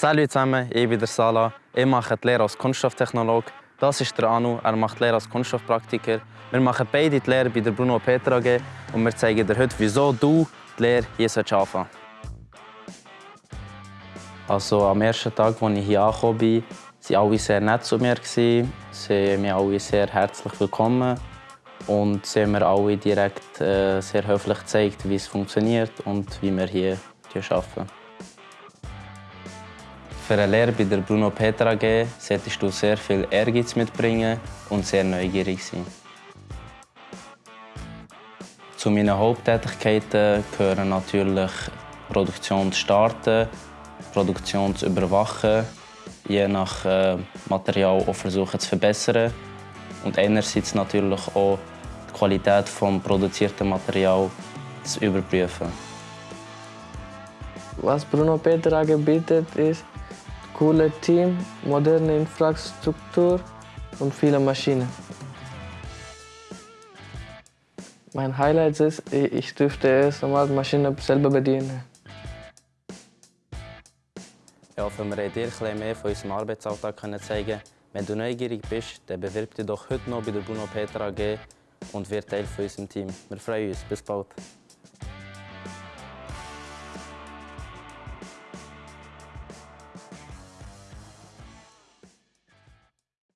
Salut zusammen, ich bin der Sala. Ich mache die Lehre als Kunststofftechnologe. Das ist der Anu, er macht die Lehre als Kunststoffpraktiker. Wir machen beide die Lehre bei der Bruno Petra AG und wir zeigen dir heute, wieso du die Lehre hier anfangen. Also am ersten Tag, als ich hier angekommen bin, waren alle sehr nett zu mir. Sie haben mich alle sehr herzlich willkommen und sie haben mir alle direkt äh, sehr höflich gezeigt, wie es funktioniert und wie wir hier arbeiten. Für eine Lehre bei der Bruno Petra AG solltest du sehr viel Ehrgeiz mitbringen und sehr neugierig sein. Zu meinen Haupttätigkeiten gehören natürlich Produktion zu starten, Produktion zu überwachen, je nach äh, Material auch versuchen zu verbessern und einerseits natürlich auch die Qualität des produzierten Materials zu überprüfen. Was Bruno Petra bietet, ist ein cooles Team, moderne Infrastruktur und viele Maschinen. Mein Highlight ist, ich dürfte erst einmal die Maschine selber bedienen. Ich hoffe, wir dir etwas mehr von unserem Arbeitsalltag zeigen Wenn du neugierig bist, dann bewirb dich doch heute noch bei der Bruno Petra AG und wird Teil von unserem Team. Wir freuen uns. Bis bald.